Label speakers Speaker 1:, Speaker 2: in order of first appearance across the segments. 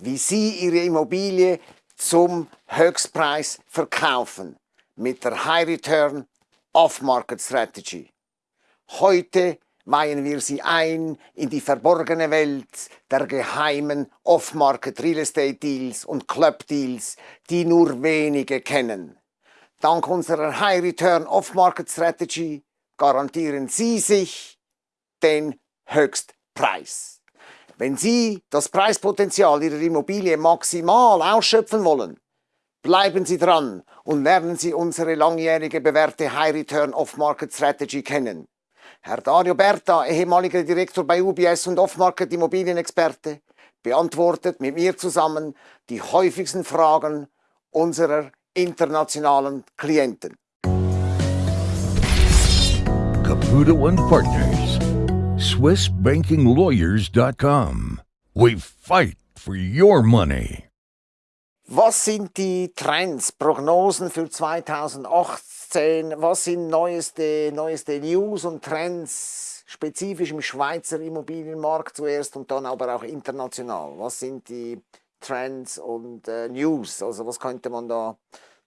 Speaker 1: wie Sie Ihre Immobilie zum Höchstpreis verkaufen mit der High Return Off-Market Strategy. Heute weihen wir Sie ein in die verborgene Welt der geheimen Off-Market Real Estate Deals und Club Deals, die nur wenige kennen. Dank unserer High Return Off-Market Strategy garantieren Sie sich den Höchstpreis. Wenn Sie das Preispotenzial Ihrer Immobilie maximal ausschöpfen wollen, bleiben Sie dran und lernen Sie unsere langjährige bewährte High Return Off-Market Strategy kennen. Herr Dario Berta, ehemaliger Direktor bei UBS und Off-Market Immobilienexperte, beantwortet mit mir zusammen die häufigsten Fragen unserer internationalen Klienten.
Speaker 2: Caputo and Partners SwissBankingLawyers.com. We fight for your money.
Speaker 1: Was sind die Trends, Prognosen für 2018? Was sind neueste, neueste News und Trends, spezifisch im Schweizer Immobilienmarkt zuerst und dann aber auch international? Was sind die Trends und äh, News? Also was könnte man da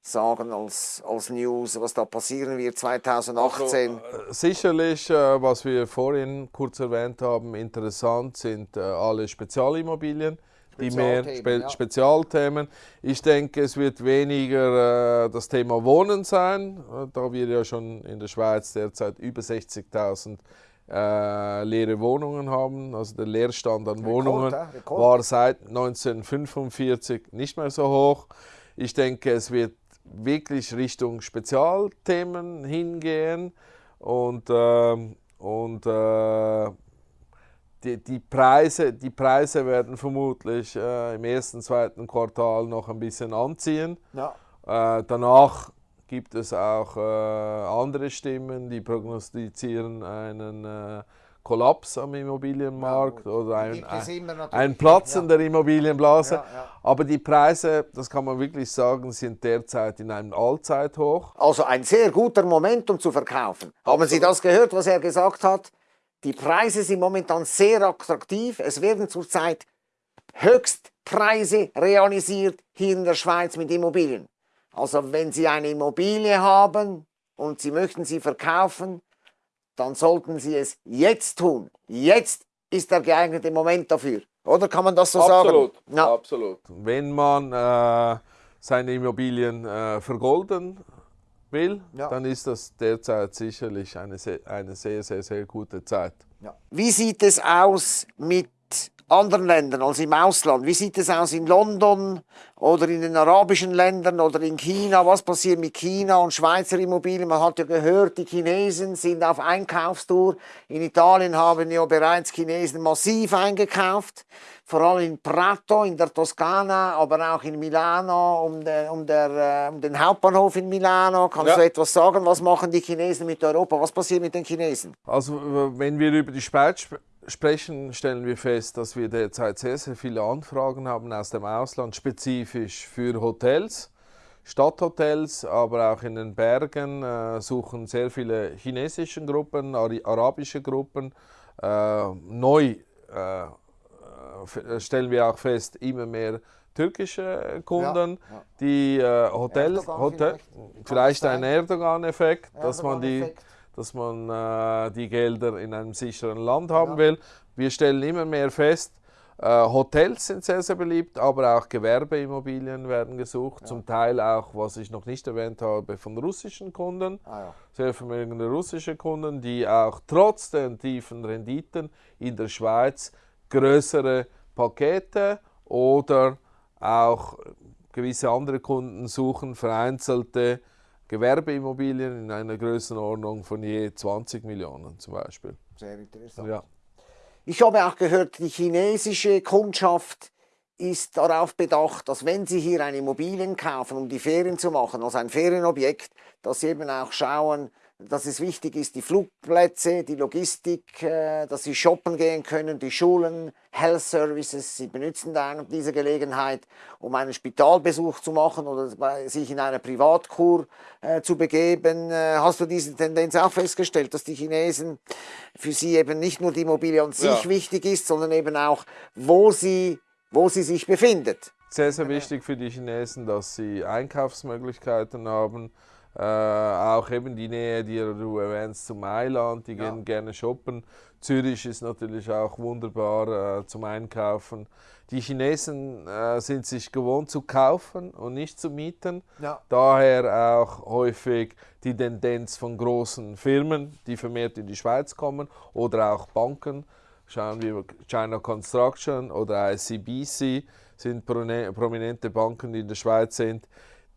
Speaker 1: sagen als, als News, was da passieren wird 2018?
Speaker 3: Also, äh, sicherlich, äh, was wir vorhin kurz erwähnt haben, interessant sind äh, alle Spezialimmobilien. Die mehr Spe ja. Spezialthemen. Ich denke, es wird weniger äh, das Thema Wohnen sein, äh, da wir ja schon in der Schweiz derzeit über 60.000 äh, leere Wohnungen haben. Also der Leerstand an Rekord, Wohnungen war seit 1945 nicht mehr so hoch. Ich denke, es wird wirklich Richtung Spezialthemen hingehen und, äh, und äh, die, die, Preise, die Preise werden vermutlich äh, im ersten, zweiten Quartal noch ein bisschen anziehen. Ja. Äh, danach gibt es auch äh, andere Stimmen, die prognostizieren einen äh, Kollaps am Immobilienmarkt ja, oder ein, ein, Platzen ja. der Immobilienblase. Ja, Aber die Preise, das kann man wirklich sagen, sind derzeit in einem Allzeithoch.
Speaker 1: Also ein sehr guter Moment, um zu verkaufen. Haben Sie das gehört, was er gesagt hat? Die Preise sind momentan sehr attraktiv. Es werden zurzeit Höchstpreise realisiert hier in der Schweiz mit Immobilien. Also wenn Sie eine Immobilie haben und Sie möchten sie verkaufen, dann sollten Sie es jetzt tun. Jetzt ist der geeignete Moment dafür. Oder kann man das so
Speaker 3: absolut,
Speaker 1: sagen?
Speaker 3: Ja. Absolut. Wenn man äh, seine Immobilien äh, vergolden will, ja. dann ist das derzeit sicherlich eine, eine sehr, sehr, sehr gute Zeit.
Speaker 1: Ja. Wie sieht es aus mit anderen Ländern als im Ausland? Wie sieht es aus in London oder in den arabischen Ländern oder in China? Was passiert mit China und Schweizer Immobilien? Man hat ja gehört, die Chinesen sind auf Einkaufstour. In Italien haben ja bereits Chinesen massiv eingekauft, vor allem in Prato, in der Toskana, aber auch in Milano, um, de, um, der, äh, um den Hauptbahnhof in Milano. Kannst ja. du etwas sagen? Was machen die Chinesen mit Europa? Was passiert mit den Chinesen?
Speaker 3: Also, wenn wir über die Schweiz sprechen, stellen wir fest, dass wir derzeit sehr, sehr viele Anfragen haben aus dem Ausland, spezifisch für Hotels, Stadthotels, aber auch in den Bergen äh, suchen sehr viele chinesische Gruppen, arabische Gruppen. Äh, neu äh, äh, stellen wir auch fest, immer mehr türkische Kunden, ja, ja. die äh, Hotels, Hotel, vielleicht, vielleicht ein Erdogan-Effekt, Erdogan dass man die dass man äh, die Gelder in einem sicheren Land haben ja. will. Wir stellen immer mehr fest, äh, Hotels sind sehr, sehr beliebt, aber auch Gewerbeimmobilien werden gesucht. Ja. Zum Teil auch, was ich noch nicht erwähnt habe, von russischen Kunden. Ah, ja. Sehr vermögende russische Kunden, die auch trotz den tiefen Renditen in der Schweiz größere Pakete oder auch gewisse andere Kunden suchen, vereinzelte Gewerbeimmobilien in einer Größenordnung von je 20 Millionen zum Beispiel.
Speaker 1: Sehr interessant. Ja. Ich habe auch gehört, die chinesische Kundschaft ist darauf bedacht, dass wenn Sie hier eine Immobilien kaufen, um die Ferien zu machen, also ein Ferienobjekt, dass Sie eben auch schauen, dass es wichtig ist, die Flugplätze, die Logistik, äh, dass sie shoppen gehen können, die Schulen, Health Services. Sie benutzen dann diese Gelegenheit, um einen Spitalbesuch zu machen oder sich in eine Privatkur äh, zu begeben. Äh, hast du diese Tendenz auch festgestellt, dass die Chinesen für sie eben nicht nur die Immobilie an sich ja. wichtig ist, sondern eben auch, wo sie wo sie sich befindet.
Speaker 3: Sehr, sehr wichtig für die Chinesen, dass sie Einkaufsmöglichkeiten haben. Äh, auch eben die Nähe, die du erwähnst, zu Mailand, die
Speaker 1: Ja.
Speaker 3: gehen gerne shoppen. Zürich ist natürlich auch wunderbar äh, zum Einkaufen. Die Chinesen äh, sind sich gewohnt zu kaufen und nicht zu mieten.
Speaker 1: Ja.
Speaker 3: Daher auch häufig die Tendenz von großen Firmen, die vermehrt in die Schweiz kommen oder auch Banken. Schauen wir China Construction oder ICBC sind prominente Banken, die in der Schweiz sind,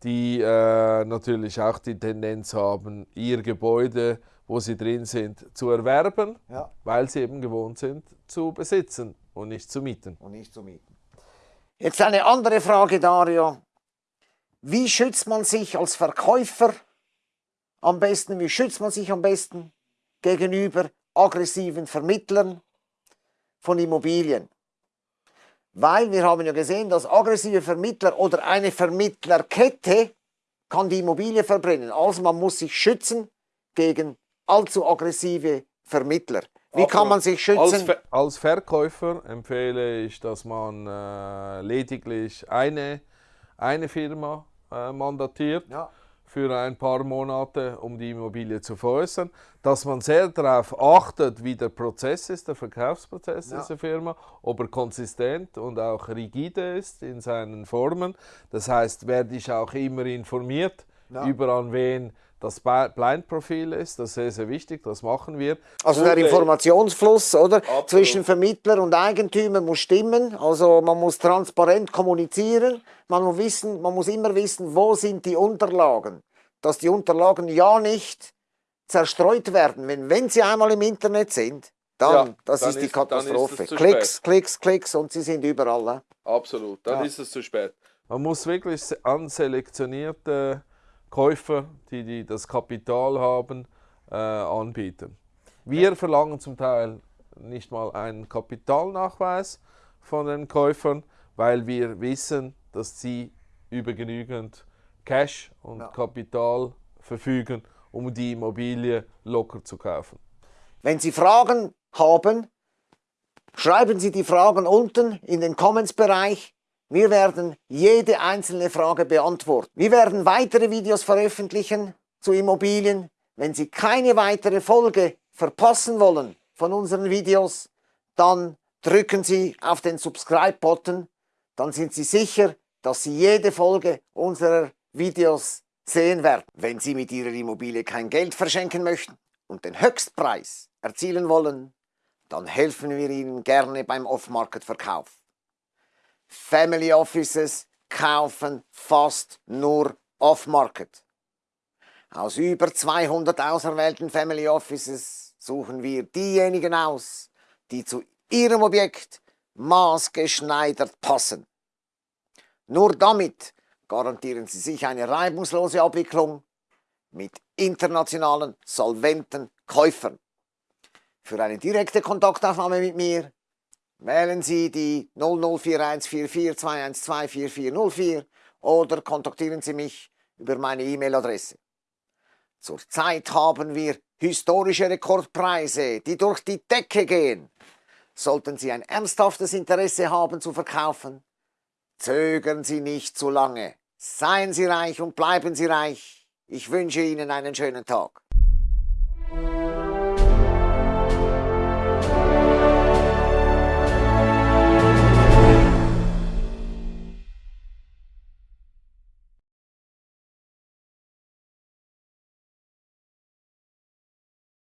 Speaker 3: die äh, natürlich auch die Tendenz haben, ihr Gebäude, wo sie drin sind, zu erwerben,
Speaker 1: Ja.
Speaker 3: weil sie eben gewohnt sind, zu besitzen und nicht zu mieten.
Speaker 1: und nicht zu mieten. Jetzt eine andere Frage, Dario. Wie schützt man sich als Verkäufer am besten, wie schützt man sich am besten gegenüber aggressiven Vermittlern von Immobilien? Weil wir haben ja gesehen, dass aggressive Vermittler oder eine Vermittlerkette kann die Immobilie verbrennen. Also man muss sich schützen gegen allzu aggressive Vermittler. Wie kann man sich
Speaker 3: Als,
Speaker 1: schützen?
Speaker 3: Ver als Verkäufer empfehle ich, dass man äh, lediglich eine, eine Firma äh, mandatiert
Speaker 1: Ja.
Speaker 3: Für ein paar Monate, um die Immobilie zu veräußern. Dass man sehr darauf achtet, wie der Prozess ist, der Verkaufsprozess
Speaker 1: Ja.
Speaker 3: dieser Firma, ob er konsistent und auch rigide ist in seinen Formen. Das heißt, werde ich auch immer informiert
Speaker 1: Ja.
Speaker 3: über an wen das Blind-Profil ist. Das ist sehr, sehr wichtig, das machen wir.
Speaker 1: Also der Informationsfluss, oder?
Speaker 3: Absolut.
Speaker 1: Zwischen Vermittler und Eigentümer muss stimmen. Also man muss transparent kommunizieren. Man muss wissen, man muss immer wissen, wo sind die Unterlagen. Dass die Unterlagen ja nicht zerstreut werden. Wenn, wenn sie einmal im Internet sind, dann,
Speaker 3: Ja,
Speaker 1: das
Speaker 3: dann
Speaker 1: ist die
Speaker 3: ist- dann ist
Speaker 1: Katastrophe.
Speaker 3: zu
Speaker 1: Klicks, Klicks, Klicks und sie sind überall. ne?
Speaker 3: Absolut, dann
Speaker 1: Ja.
Speaker 3: ist es zu spät. Man muss wirklich an selektionierte Käufer, die, die das Kapital haben, äh, anbieten. Wir verlangen zum Teil nicht mal einen Kapitalnachweis von den Käufern, weil wir wissen, dass sie über genügend Cash und
Speaker 1: Ja.
Speaker 3: Kapital verfügen, um die Immobilie locker zu kaufen.
Speaker 1: Wenn Sie Fragen haben, schreiben Sie die Fragen unten in den Comments-Bereich. Wir werden jede einzelne Frage beantworten. Wir werden weitere Videos veröffentlichen zu Immobilien. Wenn Sie keine weitere Folge verpassen wollen von unseren Videos, dann drücken Sie auf den Subscribe-Button. Dann sind Sie sicher, dass Sie jede Folge unserer Videos sehen werden. Wenn Sie mit Ihrer Immobilie kein Geld verschenken möchten und den Höchstpreis erzielen wollen, dann helfen wir Ihnen gerne beim Off-Market-Verkauf. Family Offices kaufen fast nur Off-Market. Aus über 200 auserwählten Family Offices suchen wir diejenigen aus, die zu Ihrem Objekt maßgeschneidert passen. Nur damit garantieren Sie sich eine reibungslose Abwicklung mit internationalen, solventen Käufern. Für eine direkte Kontaktaufnahme mit mir wählen Sie die 00414421244404 oder kontaktieren Sie mich über meine E-Mail-Adresse. Zurzeit haben wir historische Rekordpreise, die durch die Decke gehen. Sollten Sie ein ernsthaftes Interesse haben zu verkaufen, zögern Sie nicht zu lange. Seien Sie reich und bleiben Sie reich. Ich wünsche Ihnen einen schönen Tag.